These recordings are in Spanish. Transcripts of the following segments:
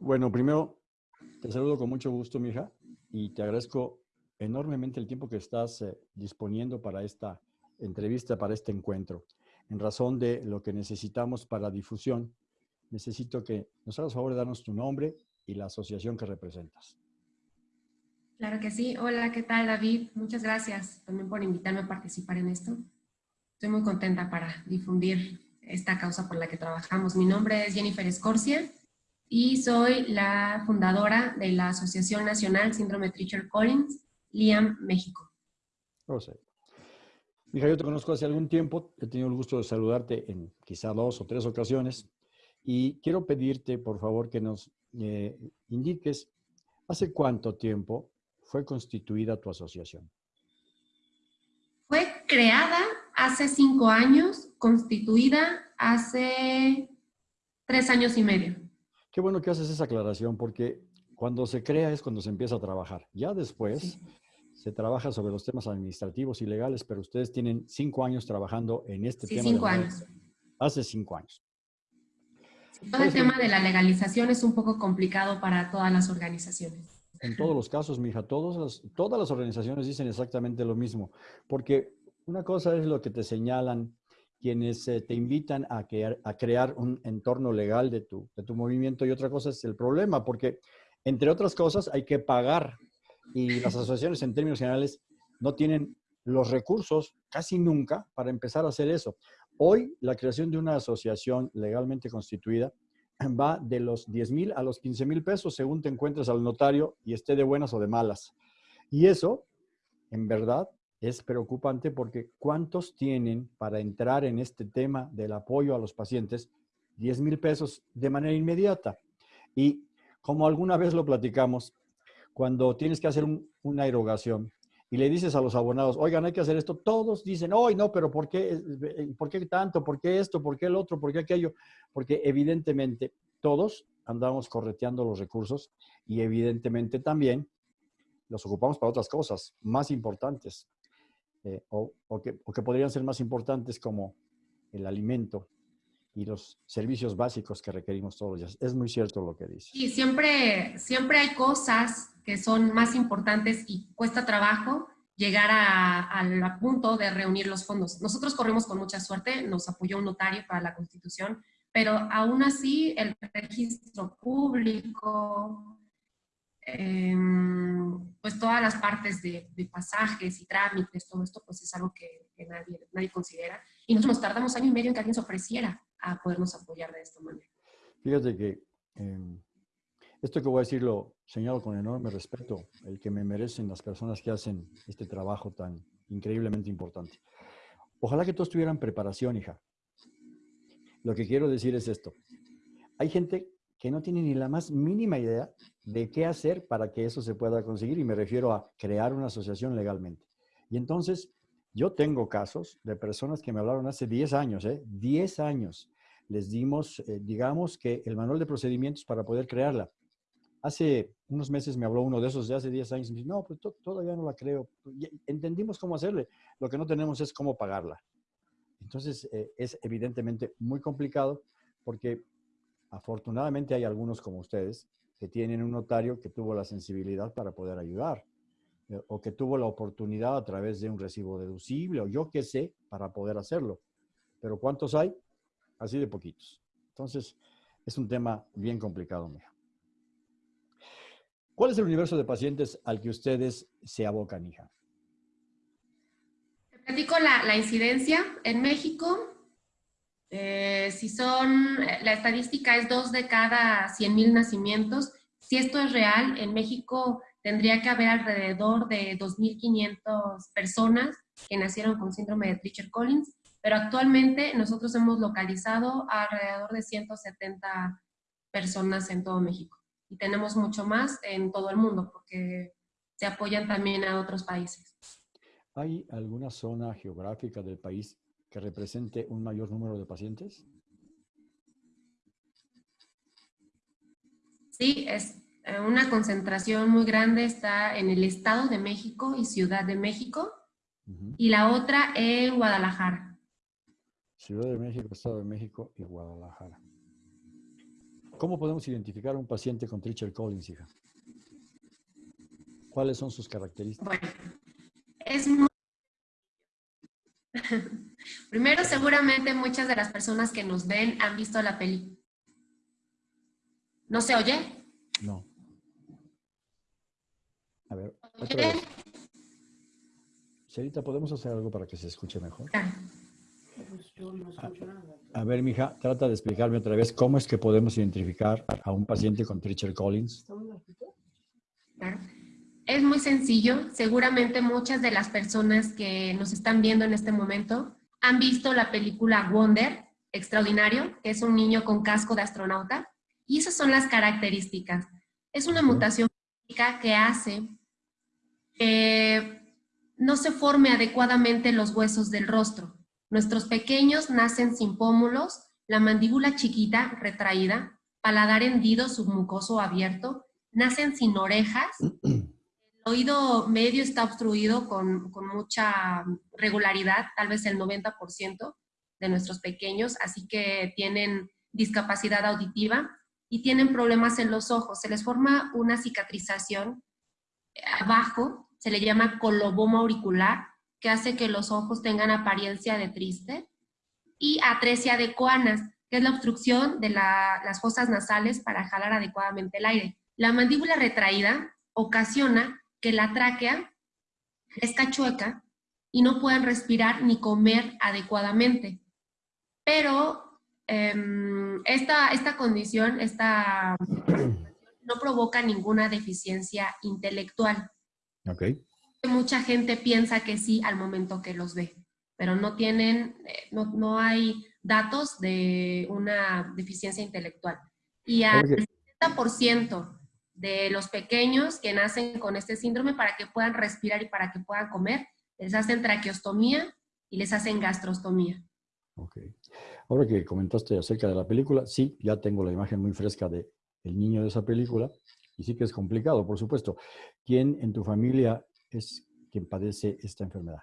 Bueno, primero, te saludo con mucho gusto, mija, y te agradezco enormemente el tiempo que estás eh, disponiendo para esta entrevista, para este encuentro. En razón de lo que necesitamos para difusión, necesito que nos hagas favor de darnos tu nombre y la asociación que representas. Claro que sí. Hola, ¿qué tal David? Muchas gracias también por invitarme a participar en esto. Estoy muy contenta para difundir esta causa por la que trabajamos. Mi nombre es Jennifer Escorcia y soy la fundadora de la Asociación Nacional Síndrome Treacher Collins, LIAM, México. Oh, sí. Mija, yo te conozco hace algún tiempo, he tenido el gusto de saludarte en quizá dos o tres ocasiones y quiero pedirte, por favor, que nos eh, indiques hace cuánto tiempo fue constituida tu asociación? Fue creada hace cinco años, constituida hace tres años y medio. Qué bueno que haces esa aclaración, porque cuando se crea es cuando se empieza a trabajar. Ya después se trabaja sobre los temas administrativos y legales, pero ustedes tienen cinco años trabajando en este sí, tema. cinco años. Hace cinco años. Todo el tema de la legalización es un poco complicado para todas las organizaciones. En todos los casos, mija, todos las, todas las organizaciones dicen exactamente lo mismo, porque una cosa es lo que te señalan quienes eh, te invitan a, a crear un entorno legal de tu, de tu movimiento y otra cosa es el problema, porque entre otras cosas hay que pagar y las asociaciones en términos generales no tienen los recursos casi nunca para empezar a hacer eso. Hoy la creación de una asociación legalmente constituida va de los 10 mil a los 15 mil pesos según te encuentres al notario y esté de buenas o de malas. Y eso, en verdad, es preocupante porque ¿cuántos tienen para entrar en este tema del apoyo a los pacientes 10 mil pesos de manera inmediata? Y como alguna vez lo platicamos, cuando tienes que hacer una erogación, y le dices a los abonados, oigan, hay que hacer esto, todos dicen, hoy no, pero ¿por qué, eh, ¿por qué tanto? ¿Por qué esto? ¿Por qué el otro? ¿Por qué aquello? Porque evidentemente todos andamos correteando los recursos y evidentemente también los ocupamos para otras cosas más importantes eh, o, que, o que podrían ser más importantes como el alimento y los servicios básicos que requerimos todos los días. Es muy cierto lo que dice. Y siempre, siempre hay cosas que son más importantes y cuesta trabajo llegar al punto de reunir los fondos. Nosotros corrimos con mucha suerte, nos apoyó un notario para la constitución, pero aún así el registro público, em, pues todas las partes de, pasajes y trámites, todo esto pues es algo que, nadie, nadie considera. Y nosotros nos tardamos año y medio en que alguien se ofreciera a podernos apoyar de esta manera. Fíjate que em, esto que voy a decir lo señalo con enorme respeto, el que me merecen las personas que hacen este trabajo tan increíblemente importante. Ojalá que todos tuvieran preparación, hija. Lo que quiero decir es esto. Hay gente que no tiene ni la más mínima idea de qué hacer para que eso se pueda conseguir y me refiero a crear una asociación legalmente. Y entonces, yo tengo casos de personas que me hablaron hace 10 años, ¿eh? 10 años. Les dimos, eh, digamos que el manual de procedimientos para poder crearla. Hace unos meses me habló uno de esos de hace 10 años y me dice, no, pues todavía no la creo. Entendimos cómo hacerle. Lo que no tenemos es cómo pagarla. Entonces, eh, es evidentemente muy complicado porque afortunadamente hay algunos como ustedes que tienen un notario que tuvo la sensibilidad para poder ayudar eh, o que tuvo la oportunidad a través de un recibo deducible o yo qué sé para poder hacerlo. Pero ¿cuántos hay? Así de poquitos. Entonces, es un tema bien complicado, mija. ¿Cuál es el universo de pacientes al que ustedes se abocan, hija? Te platico la, incidencia. En México, eh, si son, la estadística es dos de cada 100 mil nacimientos. Si esto es real, en México tendría que haber alrededor de 2.500 personas que nacieron con síndrome de Treacher-Collins, pero actualmente nosotros hemos localizado alrededor de 170 personas en todo México y tenemos mucho más en todo el mundo porque se apoyan también a otros países. ¿Hay alguna zona geográfica del país que represente un mayor número de pacientes? Sí, es eh, una concentración muy grande está en el Estado de México y Ciudad de México y la otra en Guadalajara. Ciudad de México, Estado de México y Guadalajara. ¿Cómo podemos identificar a un paciente con Tricher Collins, hija? ¿Cuáles son sus características? Bueno, es muy... Primero, seguramente muchas de las personas que nos ven han visto la película. ¿No se oye? No. A ver, otra vez. Cerita, ¿podemos hacer algo para que se escuche mejor? A, ver, mija, trata de explicarme otra vez cómo es que podemos identificar a un paciente con Tricher Collins. Claro. Es muy sencillo. Seguramente muchas de las personas que nos están viendo en este momento han visto la película Wonder, Extraordinario, que es un niño con casco de astronauta. Y esas son las características. Es una mutación que hace que no se forme adecuadamente los huesos del rostro. Nuestros pequeños nacen sin pómulos, la mandíbula chiquita, retraída, paladar hendido, submucoso abierto, nacen sin orejas, oído medio está obstruido con, mucha regularidad, tal vez el 90% de nuestros pequeños, así que tienen discapacidad auditiva y tienen problemas en los ojos. Se les forma una cicatrización abajo, se le llama coloboma auricular, que hace que los ojos tengan apariencia de triste, y atresia de coanas, que es la obstrucción de las fosas nasales para jalar adecuadamente el aire. La mandíbula retraída ocasiona que la tráquea crezca chueca y no puedan respirar ni comer adecuadamente. Pero em, esta, esta condición esta, no provoca ninguna deficiencia intelectual. Okay. Mucha gente piensa que sí al momento que los ve, pero no tienen, eh, no, no hay datos de una deficiencia intelectual. Y al 70% de los pequeños que nacen con este síndrome para que puedan respirar y para que puedan comer, les hacen traqueostomía y les hacen gastrostomía. Ok. Ahora que comentaste acerca de la película, sí, ya tengo la imagen muy fresca de el niño de esa película y sí que es complicado, por supuesto. ¿Quién en tu familia es quien padece esta enfermedad?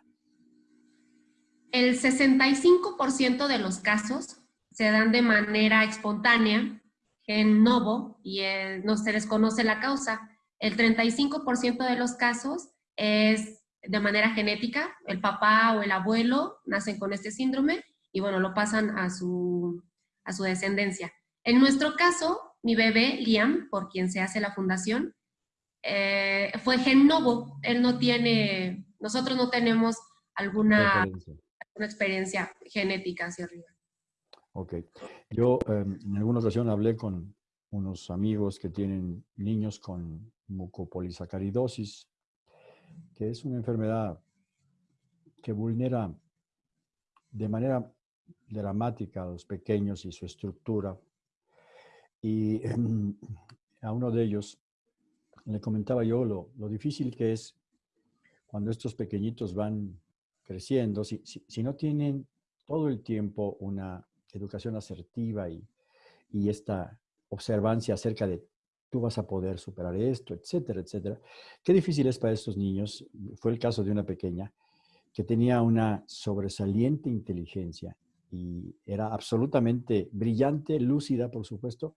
El 65% de los casos se dan de manera espontánea en novo y no se desconoce la causa. El 35% de los casos es de manera genética, el papá o el abuelo nacen con este síndrome y bueno, lo pasan a su, a su descendencia. En nuestro caso, mi bebé, Liam, por quien se hace la fundación, eh, fue gen novo. Él no tiene, nosotros no tenemos alguna, alguna experiencia genética hacia arriba. Ok. Yo em, en alguna ocasión hablé con unos amigos que tienen niños con mucopolisacaridosis, que es una enfermedad que vulnera de manera dramática a los pequeños y su estructura. Y em, a uno de ellos le comentaba yo lo, lo, difícil que es cuando estos pequeñitos van creciendo, si, si no tienen todo el tiempo una educación asertiva y, y esta observancia acerca de tú vas a poder superar esto, etcétera, etcétera. Qué difícil es para estos niños. Fue el caso de una pequeña que tenía una sobresaliente inteligencia y era absolutamente brillante, lúcida, por supuesto,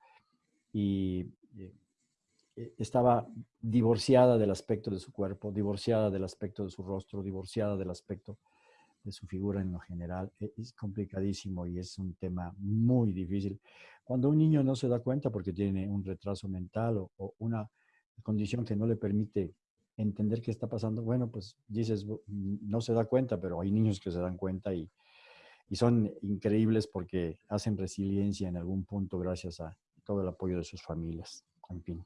y eh, estaba divorciada del aspecto de su cuerpo, divorciada del aspecto de su rostro, divorciada del aspecto de su figura en lo general. E, es complicadísimo y es un tema muy difícil. Cuando un niño no se da cuenta porque tiene un retraso mental o, una condición que no le permite entender qué está pasando, bueno, pues dices, no se da cuenta, pero hay niños que se dan cuenta y, y son increíbles porque hacen resiliencia en algún punto gracias a todo el apoyo de sus familias. En fin.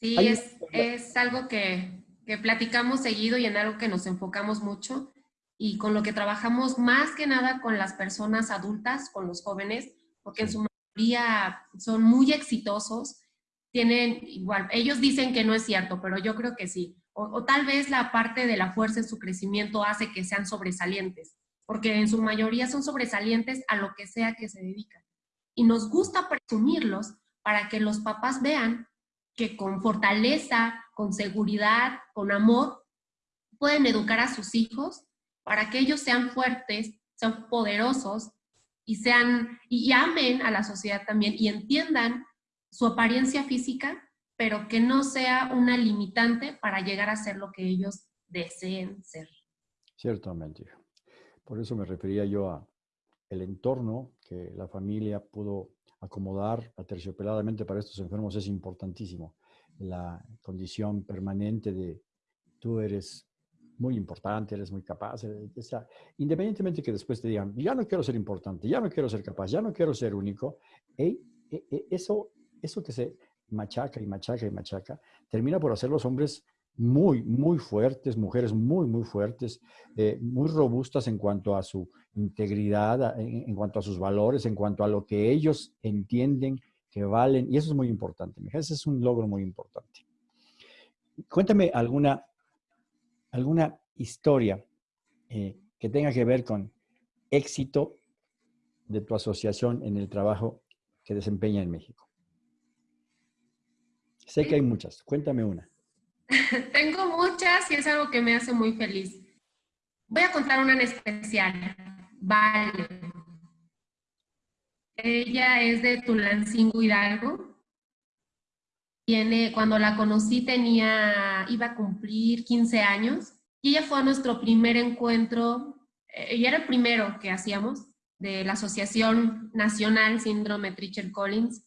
Sí, es, es algo que, que platicamos seguido y en algo que nos enfocamos mucho y con lo que trabajamos más que nada con las personas adultas, con los jóvenes, porque en su mayoría son muy exitosos, tienen igual, ellos dicen que no es cierto, pero yo creo que sí. O, tal vez la parte de la fuerza en su crecimiento hace que sean sobresalientes, porque en su mayoría son sobresalientes a lo que sea que se dedican. Y nos gusta presumirlos para que los papás vean que con fortaleza, con seguridad, con amor, pueden educar a sus hijos para que ellos sean fuertes, sean poderosos y, sean, y amen a la sociedad también y entiendan su apariencia física, pero que no sea una limitante para llegar a ser lo que ellos deseen ser. Ciertamente. Por eso me refería yo a el entorno que la familia pudo acomodar aterciopeladamente para estos enfermos es importantísimo. La condición permanente de tú eres muy importante, eres muy capaz, eh, independientemente que después te digan, ya no quiero ser importante, ya no quiero ser capaz, ya no quiero ser único, e, e, eso, eso que se machaca y machaca y machaca, termina por hacer los hombres muy, muy fuertes, mujeres muy, muy fuertes, eh, muy robustas en cuanto a su integridad, en, cuanto a sus valores, en cuanto a lo que ellos entienden que valen. Y eso es muy importante, Ese es un logro muy importante. Cuéntame alguna, alguna historia eh, que tenga que ver con éxito de tu asociación en el trabajo que desempeña en México. Sé que hay muchas. Cuéntame una. Tengo muchas y es algo que me hace muy feliz. Voy a contar una en especial. Vale. Ella es de Tulancingo Hidalgo. Tiene, cuando la conocí tenía, iba a cumplir 15 años y ella fue a nuestro primer encuentro, ella eh, era el primero que hacíamos de la Asociación Nacional Síndrome Tricher Collins.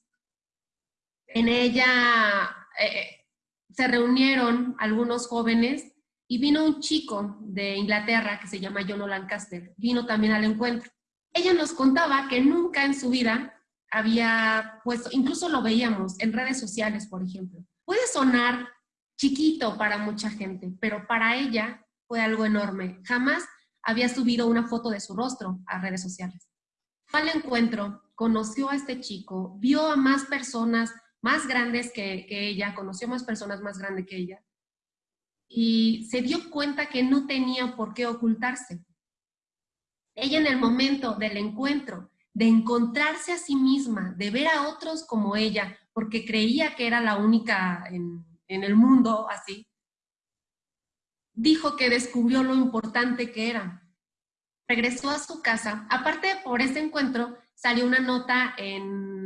En ella eh, se reunieron algunos jóvenes y vino un chico de Inglaterra que se llama John Lancaster, vino también al encuentro. Ella nos contaba que nunca en su vida había puesto, incluso lo veíamos en redes sociales, por ejemplo. Puede sonar chiquito para mucha gente, pero para ella fue algo enorme. Jamás había subido una foto de su rostro a redes sociales. Al encuentro, conoció a este chico, vio a más personas más grandes que, ella, conoció más personas más grandes que ella, y se dio cuenta que no tenía por qué ocultarse. Ella en el momento del encuentro, de encontrarse a sí misma, de ver a otros como ella, porque creía que era la única en, en el mundo así, dijo que descubrió lo importante que era. Regresó a su casa. Aparte, por ese encuentro, salió una nota en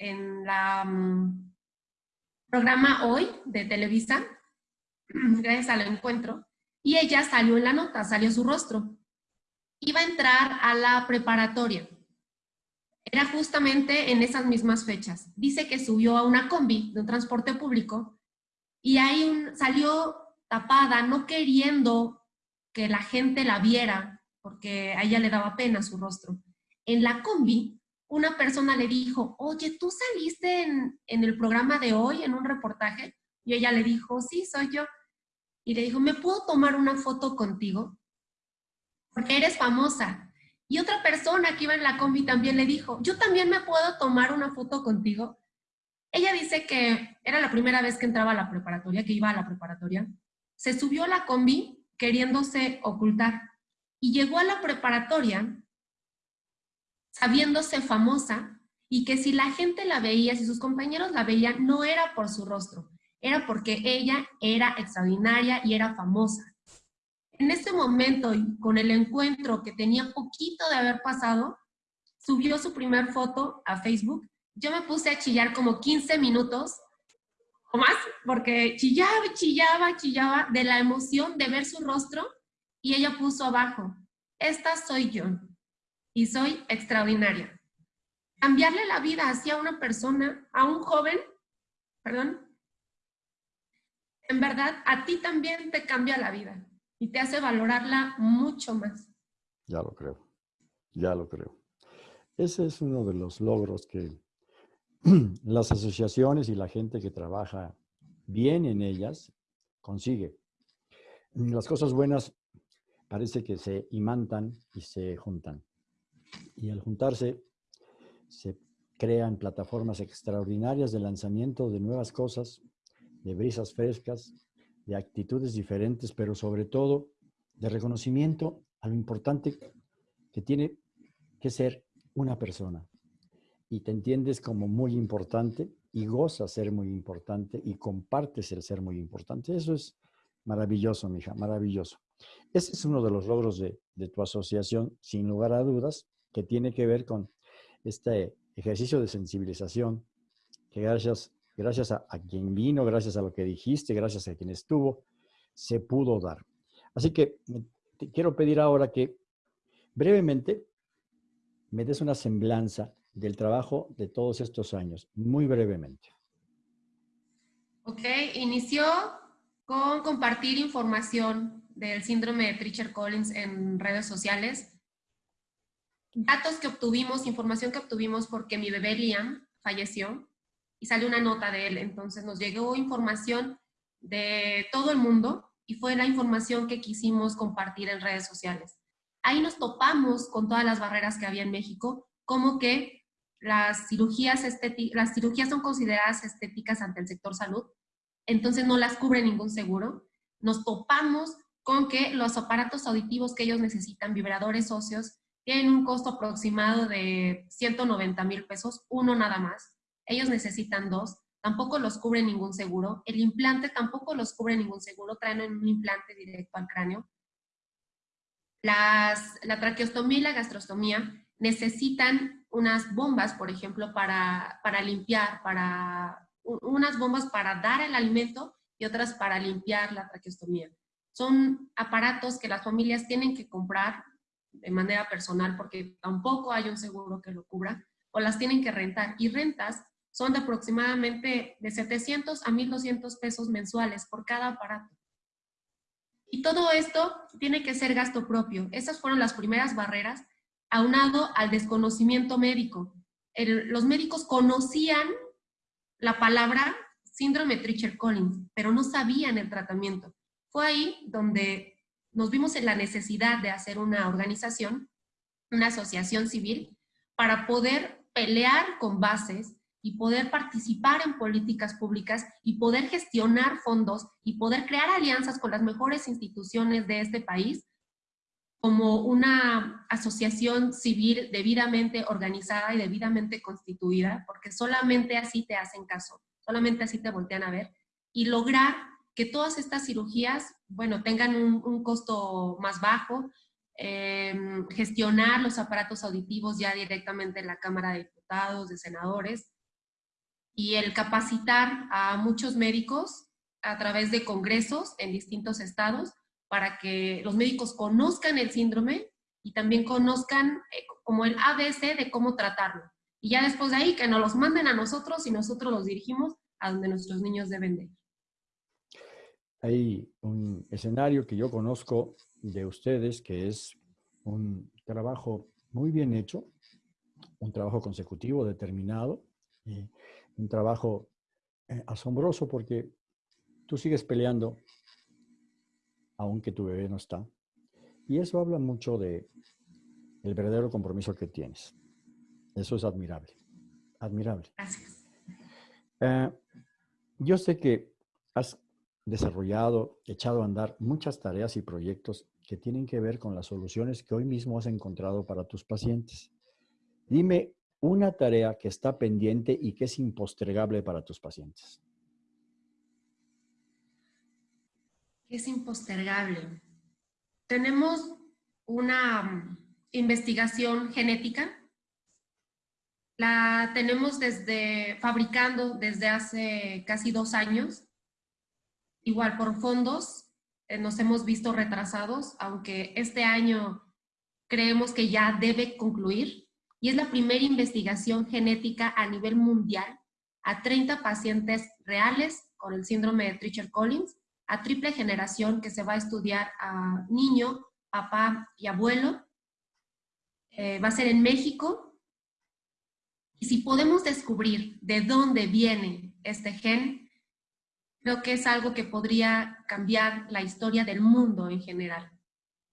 en la mm, programa Hoy de Televisa, gracias al encuentro, y ella salió en la nota, salió su rostro. Iba a entrar a la preparatoria. Era justamente en esas mismas fechas. Dice que subió a una combi de un transporte público y ahí salió tapada, no queriendo que la gente la viera, porque a ella le daba pena su rostro. En la combi una persona le dijo, oye, ¿tú saliste en, el programa de hoy en un reportaje? Y ella le dijo, sí, soy yo. Y le dijo, ¿me puedo tomar una foto contigo? Porque eres famosa. Y otra persona que iba en la combi también le dijo, yo también me puedo tomar una foto contigo. Ella dice que era la primera vez que entraba a la preparatoria, que iba a la preparatoria. Se subió a la combi queriéndose ocultar y llegó a la preparatoria sabiéndose famosa y que si la gente la veía, si sus compañeros la veían, no era por su rostro, era porque ella era extraordinaria y era famosa. En ese momento, con el encuentro que tenía poquito de haber pasado, subió su primer foto a Facebook. Yo me puse a chillar como 15 minutos o más, porque chillaba, chillaba, chillaba de la emoción de ver su rostro y ella puso abajo, esta soy yo y soy extraordinaria. Cambiarle la vida hacia una persona, a un joven, perdón, en verdad a ti también te cambia la vida y te hace valorarla mucho más. Ya lo creo, ya lo creo. Ese es uno de los logros que las asociaciones y la gente que trabaja bien en ellas consigue. Las cosas buenas parece que se imantan y se juntan. Y al juntarse, se crean plataformas extraordinarias de lanzamiento de nuevas cosas, de brisas frescas, de actitudes diferentes, pero sobre todo de reconocimiento a lo importante que tiene que ser una persona. Y te entiendes como muy importante y gozas ser muy importante y compartes el ser muy importante. Eso es maravilloso, mija, maravilloso. Ese es uno de los logros de, de tu asociación, sin lugar a dudas, que tiene que ver con este ejercicio de sensibilización que gracias, gracias a, quien vino, gracias a lo que dijiste, gracias a quien estuvo, se pudo dar. Así que te quiero pedir ahora que brevemente me des una semblanza del trabajo de todos estos años, muy brevemente. Ok, inició con compartir información del síndrome de Treacher-Collins en redes sociales. Datos que obtuvimos, información que obtuvimos porque mi bebé Liam falleció y salió una nota de él. Entonces nos llegó información de todo el mundo y fue la información que quisimos compartir en redes sociales. Ahí nos topamos con todas las barreras que había en México, como que las cirugías, las cirugías son consideradas estéticas ante el sector salud, entonces no las cubre ningún seguro. Nos topamos con que los aparatos auditivos que ellos necesitan, vibradores óseos, tienen un costo aproximado de 190 mil pesos, uno nada más. Ellos necesitan dos, tampoco los cubre ningún seguro. El implante tampoco los cubre ningún seguro, traen un implante directo al cráneo. Las, la traqueostomía y la gastrostomía necesitan unas bombas, por ejemplo, para, para limpiar, para unas bombas para dar el alimento y otras para limpiar la traqueostomía. Son aparatos que las familias tienen que comprar de manera personal porque tampoco hay un seguro que lo cubra o las tienen que rentar. Y rentas son de aproximadamente de 700 a 1,200 pesos mensuales por cada aparato. Y todo esto tiene que ser gasto propio. Esas fueron las primeras barreras, aunado al desconocimiento médico. los médicos conocían la palabra síndrome Treacher-Collins, pero no sabían el tratamiento. Fue ahí donde nos vimos en la necesidad de hacer una organización, una asociación civil, para poder pelear con bases y poder participar en políticas públicas y poder gestionar fondos y poder crear alianzas con las mejores instituciones de este país como una asociación civil debidamente organizada y debidamente constituida, porque solamente así te hacen caso, solamente así te voltean a ver, y lograr que todas estas cirugías, bueno, tengan un, costo más bajo, em, gestionar los aparatos auditivos ya directamente en la Cámara de Diputados, de Senadores, y el capacitar a muchos médicos a través de congresos en distintos estados para que los médicos conozcan el síndrome y también conozcan eh, como el ABC de cómo tratarlo. Y ya después de ahí que nos los manden a nosotros y nosotros los dirigimos a donde nuestros niños deben de ir. Hay un escenario que yo conozco de ustedes que es un trabajo muy bien hecho, un trabajo consecutivo, determinado, un trabajo eh, asombroso porque tú sigues peleando aunque tu bebé no está. Y eso habla mucho de el verdadero compromiso que tienes. Eso es admirable. Admirable. Gracias. Eh, yo sé que has desarrollado, echado a andar muchas tareas y proyectos que tienen que ver con las soluciones que hoy mismo has encontrado para tus pacientes. Dime una tarea que está pendiente y que es impostergable para tus pacientes. es impostergable. Tenemos una mm, investigación genética. La tenemos desde, fabricando desde hace casi dos años. Igual por fondos eh, nos hemos visto retrasados, aunque este año creemos que ya debe concluir. Y es la primera investigación genética a nivel mundial a 30 pacientes reales con el síndrome de Treacher-Collins a triple generación que se va a estudiar a niño, papá y abuelo. Eh, va a ser en México. Y si podemos descubrir de dónde viene este gen, creo que es algo que podría cambiar la historia del mundo en general.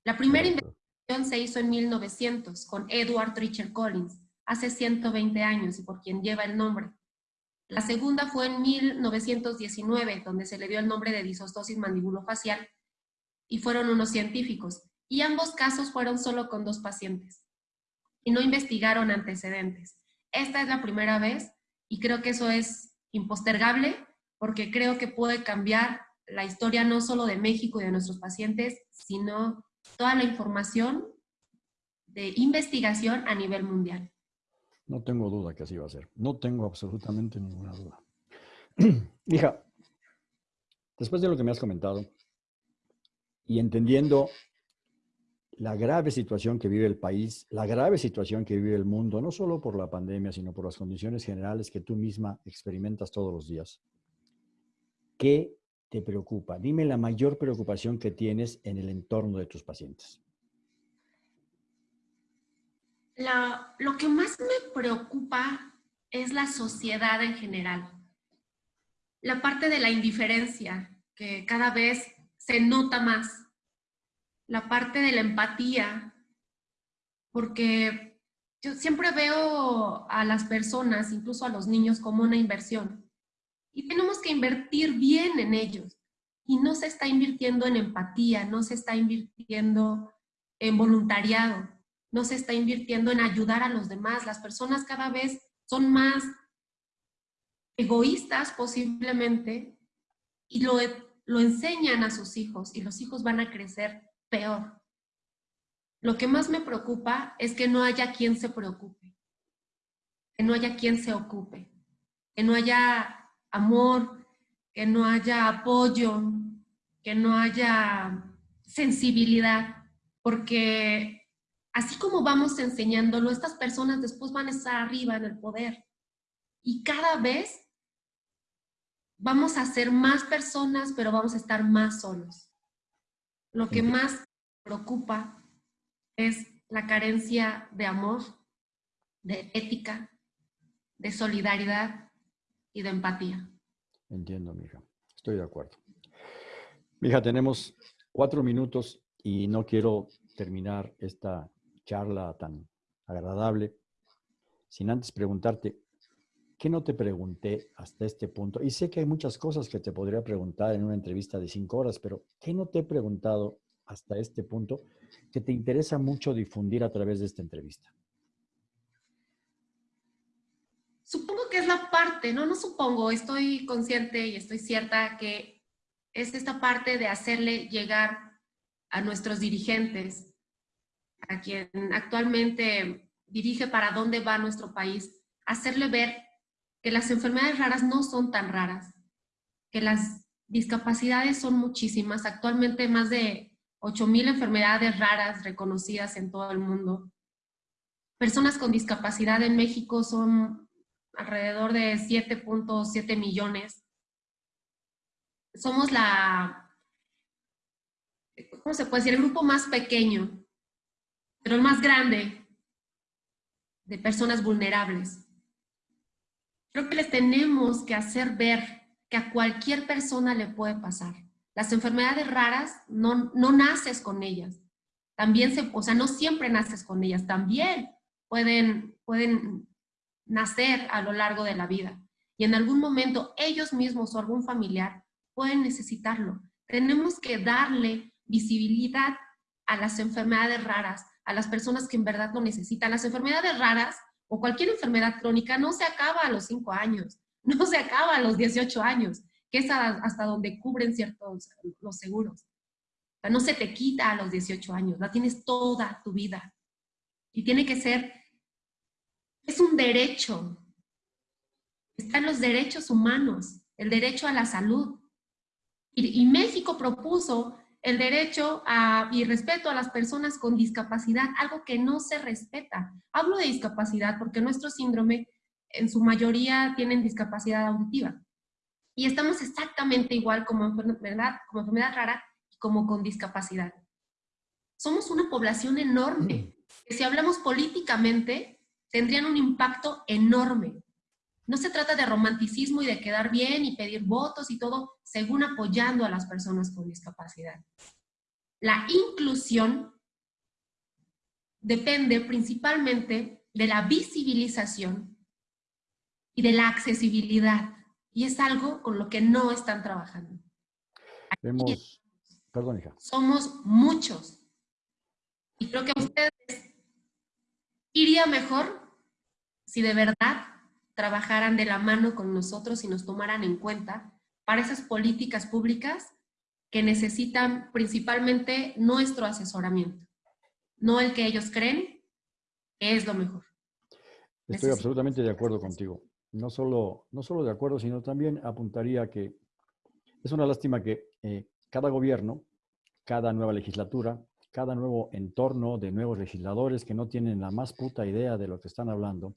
La primera investigación se hizo en 1900 con Edward Richard Collins, hace 120 años y por quien lleva el nombre. La segunda fue en 1919, donde se le dio el nombre de disostosis mandibulofacial y fueron unos científicos. Y ambos casos fueron solo con dos pacientes y no investigaron antecedentes. Esta es la primera vez y creo que eso es impostergable porque creo que puede cambiar la historia no solo de México y de nuestros pacientes, sino toda la información de investigación a nivel mundial. No tengo duda que así va a ser. No tengo absolutamente ninguna duda. Hija, después de lo que me has comentado y entendiendo la grave situación que vive el país, la grave situación que vive el mundo, no solo por la pandemia, sino por las condiciones generales que tú misma experimentas todos los días. ¿Qué te preocupa? Dime la mayor preocupación que tienes en el entorno de tus pacientes. lo que más me preocupa es la sociedad en general. La parte de la indiferencia, que cada vez se nota más la parte de la empatía, porque yo siempre veo a las personas, incluso a los niños, como una inversión. Y tenemos que invertir bien en ellos. Y no se está invirtiendo en empatía, no se está invirtiendo en voluntariado, no se está invirtiendo en ayudar a los demás. Las personas cada vez son más egoístas posiblemente y lo, lo enseñan a sus hijos y los hijos van a crecer peor. Lo que más me preocupa es que no haya quien se preocupe, que no haya quien se ocupe, que no haya amor, que no haya apoyo, que no haya sensibilidad, porque así como vamos enseñándolo, estas personas después van a estar arriba en el poder y cada vez vamos a ser más personas, pero vamos a estar más solos. Lo que más preocupa es la carencia de amor, de ética, de solidaridad y de empatía. Entiendo, mija. Estoy de acuerdo. Mija, tenemos cuatro minutos y no quiero terminar esta charla tan agradable sin antes preguntarte, ¿qué no te pregunté hasta este punto? Y sé que hay muchas cosas que te podría preguntar en una entrevista de cinco horas, pero ¿qué no te he preguntado hasta este punto que te interesa mucho difundir a través de esta entrevista? Supongo que es la no, no supongo, estoy consciente y estoy cierta que es esta parte de hacerle llegar a nuestros dirigentes, a quien actualmente dirige para dónde va nuestro país, hacerle ver que las enfermedades raras no son tan raras, que las discapacidades son muchísimas, actualmente más de 8.000 enfermedades raras reconocidas en todo el mundo. Personas con discapacidad en México son alrededor de 7.7 millones. Somos la, ¿cómo se puede decir? El grupo más pequeño, pero el más grande de personas vulnerables. Creo que les tenemos que hacer ver que a cualquier persona le puede pasar. Las enfermedades raras no, no naces con ellas. También se, o sea, no siempre naces con ellas. También pueden, pueden nacer a lo largo de la vida. Y en algún momento ellos mismos o algún familiar pueden necesitarlo. Tenemos que darle visibilidad a las enfermedades raras, a las personas que en verdad lo necesitan. Las enfermedades raras o cualquier enfermedad crónica no se acaba a los 5 años, no se acaba a los 18 años, que es hasta donde cubren ciertos los seguros. O no se te quita a los 18 años, la tienes toda tu vida. Y tiene que ser, es un derecho. Están los derechos humanos, el derecho a la salud. Y, y México propuso el derecho a, y respeto a las personas con discapacidad, algo que no se respeta. Hablo de discapacidad porque nuestro síndrome en su mayoría tienen discapacidad auditiva. Y estamos exactamente igual como enfermedad, como enfermedad rara y como con discapacidad. Somos una población enorme, que si hablamos políticamente, tendrían un impacto enorme. No se trata de romanticismo y de quedar bien y pedir votos y todo, según apoyando a las personas con discapacidad. La inclusión depende principalmente de la visibilización y de la accesibilidad. Y es algo con lo que no están trabajando. Vemos, perdón, hija. Somos muchos. Y creo que a ustedes iría mejor si de verdad trabajaran de la mano con nosotros y nos tomaran en cuenta para esas políticas públicas que necesitan principalmente nuestro asesoramiento, no el que ellos creen que es lo mejor. Estoy absolutamente de acuerdo contigo. No solo, no solo de acuerdo, sino también apuntaría que es una lástima que eh, cada gobierno, cada nueva legislatura, cada nuevo entorno de nuevos legisladores que no tienen la más puta idea de lo que están hablando,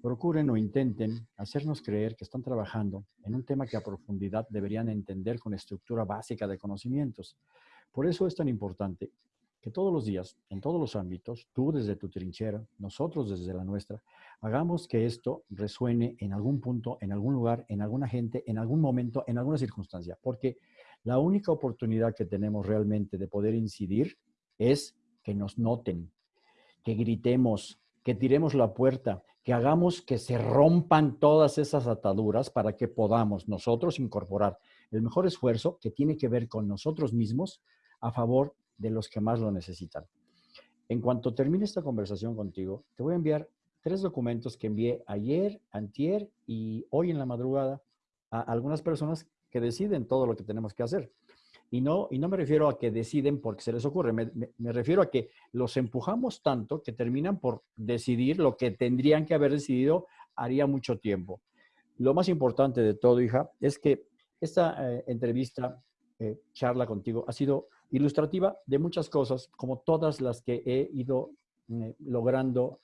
procuren o intenten hacernos creer que están trabajando en un tema que a profundidad deberían entender con estructura básica de conocimientos. Por eso es tan importante que todos los días, en todos los ámbitos, tú desde tu trinchera, nosotros desde la nuestra, hagamos que esto resuene en algún punto, en algún lugar, en alguna gente, en algún momento, en alguna circunstancia. Porque la única oportunidad que tenemos realmente de poder incidir es que nos noten, que gritemos, que tiremos la puerta, que hagamos que se rompan todas esas ataduras para que podamos nosotros incorporar el mejor esfuerzo que tiene que ver con nosotros mismos a favor de los que más lo necesitan. En cuanto termine esta conversación contigo, te voy a enviar tres documentos que envié ayer, antier y hoy en la madrugada a algunas personas que deciden todo lo que tenemos que hacer. Y no, y no me refiero a que deciden porque se les ocurre, me, me, refiero a que los empujamos tanto que terminan por decidir lo que tendrían que haber decidido haría mucho tiempo. Lo más importante de todo, hija, es que esta eh, entrevista, eh, charla contigo, ha sido ilustrativa de muchas cosas, como todas las que he ido eh, logrando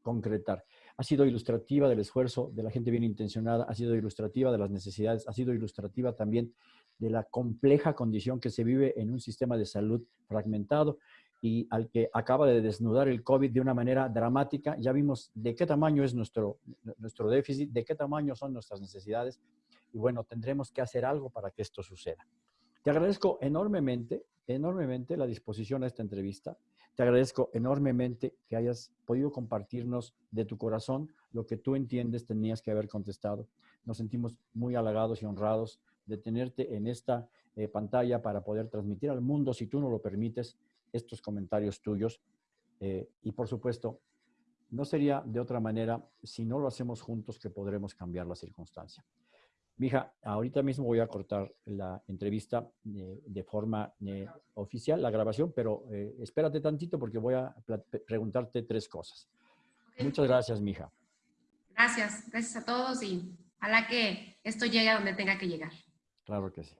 concretar. Ha sido ilustrativa del esfuerzo de la gente bien intencionada, ha sido ilustrativa de las necesidades, ha sido ilustrativa también de la compleja condición que se vive en un sistema de salud fragmentado y al que acaba de desnudar el COVID de una manera dramática. Ya vimos de qué tamaño es nuestro, nuestro déficit, de qué tamaño son nuestras necesidades y bueno, tendremos que hacer algo para que esto suceda. Te agradezco enormemente, enormemente la disposición a esta entrevista. Te agradezco enormemente que hayas podido compartirnos de tu corazón lo que tú entiendes tenías que haber contestado. Nos sentimos muy halagados y honrados de tenerte en esta eh, pantalla para poder transmitir al mundo, si tú no lo permites, estos comentarios tuyos. Eh, y por supuesto, no sería de otra manera si no lo hacemos juntos que podremos cambiar la circunstancia. Mija, ahorita mismo voy a cortar la entrevista eh, de forma oficial, la grabación, pero espérate tantito porque voy a preguntarte tres cosas. Muchas gracias, mija. Gracias, gracias a todos y ojalá que esto llegue a donde tenga que llegar. Claro que sí.